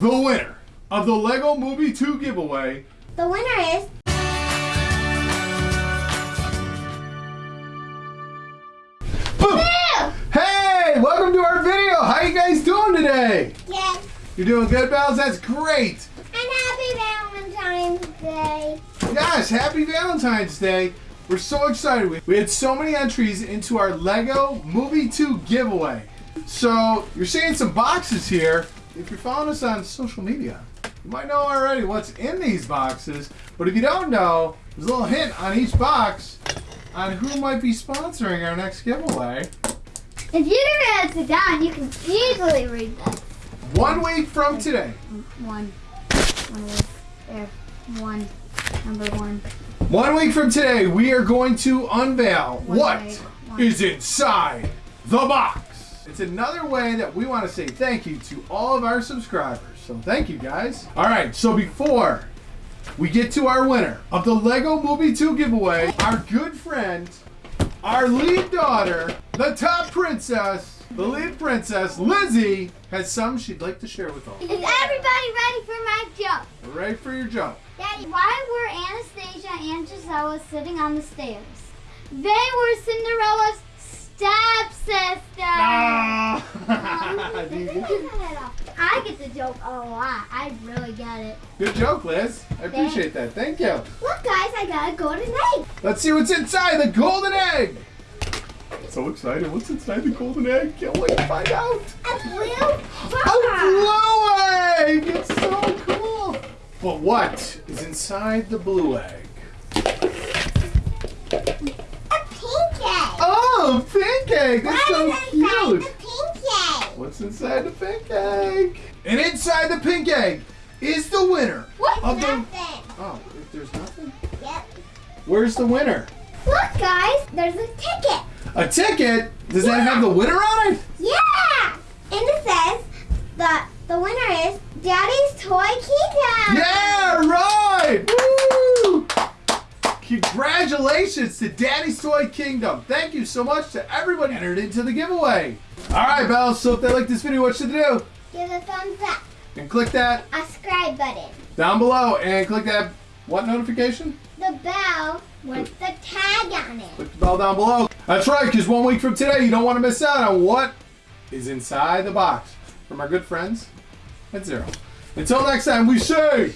The winner of the Lego Movie 2 giveaway. The winner is Boom! Hey, welcome to our video. How you guys doing today? Yes. You're doing good, Bells? That's great. And happy Valentine's Day. Gosh, happy Valentine's Day. We're so excited. We- We had so many entries into our Lego Movie 2 giveaway. So, you're seeing some boxes here. If you're following us on social media, you might know already what's in these boxes. But if you don't know, there's a little hint on each box on who might be sponsoring our next giveaway. If you didn't sit down, you can easily read this. One week from today. One. One there. One. Number one. One week from today, we are going to unveil One what way, is inside the box. It's another way that we want to say thank you to all of our subscribers. So thank you guys. All right, so before we get to our winner of the Lego Movie 2 giveaway, our good friend, our lead daughter, the top princess, the lead princess, Lizzie, has some she'd like to share with all. Is everybody ready for my joke? Ready for your joke? Daddy, why were Anastasia and Gisela sitting on the stairs? They were Cinderella's The joke oh, a lot. I really get it. Good joke, Liz. I appreciate that. Thank you. Look, guys, I got a golden egg. Let's see what's inside the golden egg. So excited. What's inside the golden egg? Can't wait to find out. A blue A blue egg! It's so cool. But what is inside the blue egg? A pink egg. Oh, pink egg. That's so cute. What's inside the pink egg? And inside the pink egg is the winner What's of the. Oh, if there's nothing. Yep. Where's the winner? Look, guys, there's a ticket. A ticket? Does that have the winner on it? Yeah. And it says that the winner is Daddy's Toy Kingdom. Yeah, right! Woo! Congratulations to Daddy's Toy Kingdom. Thank you so much to everybody entered into the giveaway. All right, Bells, so if they like this video, what should they do? Give a thumbs up. And click that A subscribe button. down below and click that what notification? The bell with the tag on it. Click the bell down below. That's right, because one week from today, you don't want to miss out on what is inside the box from our good friends at Zero. Until next time, we say...